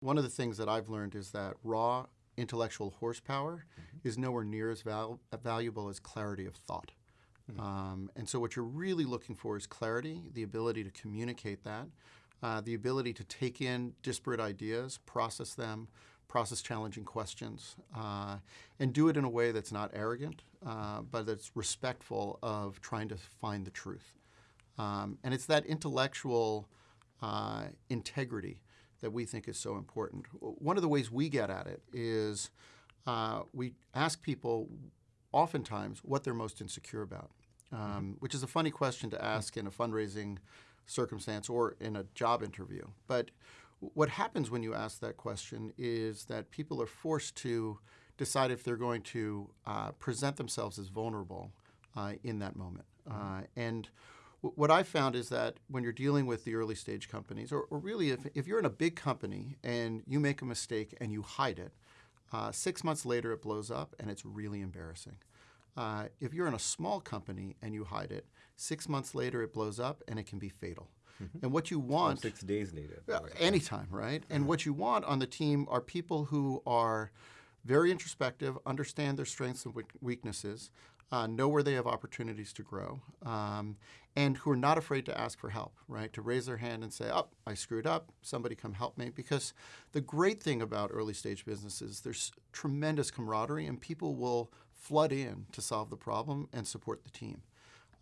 One of the things that I've learned is that raw intellectual horsepower is nowhere near as val- valuable as clarity of thought. Um, and so, what you're really looking for is clarity, the ability to communicate that, uh, the ability to take in disparate ideas, process them, process challenging questions, uh, and do it in a way that's not arrogant, uh, but that's respectful of trying to find the truth. Um, and it's that intellectual uh, integrity that we think is so important. One of the ways we get at it is uh, we ask people oftentimes what they're most insecure about, um, which is a funny question to ask in a fundraising circumstance or in a job interview. But what happens when you ask that question is that people are forced to decide if they're going to uh, present themselves as vulnerable uh, in that moment. Uh, and what I found is that when you're dealing with the early stage companies, or, or really if, if you're in a big company and you make a mistake and you hide it, uh, six months later it blows up and it's really embarrassing. Uh, if you're in a small company and you hide it, six months later it blows up and it can be fatal. And what you Or want six days later. anytime, right? And what you want on the team are people who are very introspective, understand their strengths and weaknesses, uh, know where they have opportunities to grow, um, and who are not afraid to ask for help, right? To raise their hand and say, "Oh, I screwed up. Somebody come help me." Because the great thing about early stage businesses, there's tremendous camaraderie, and people will flood in to solve the problem and support the team.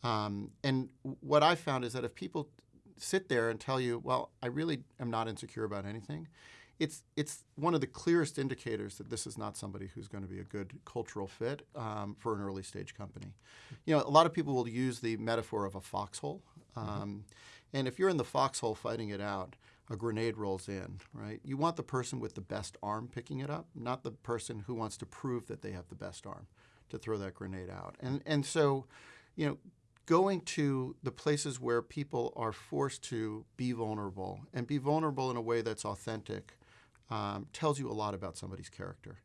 Um, and what I found is that if people sit there and tell you, well, I really am not insecure about anything, it's it's one of the clearest indicators that this is not somebody who's going to be a good cultural fit um, for an early stage company. You know, a lot of people will use the metaphor of a foxhole, um, and if you're in the foxhole fighting it out, a grenade rolls in, right? You want the person with the best arm picking it up, not the person who wants to prove that they have the best arm to throw that grenade out. And and so, you know, going to the places where people are forced to be vulnerable and be vulnerable in a way that's authentic um, tells you a lot about somebody's character.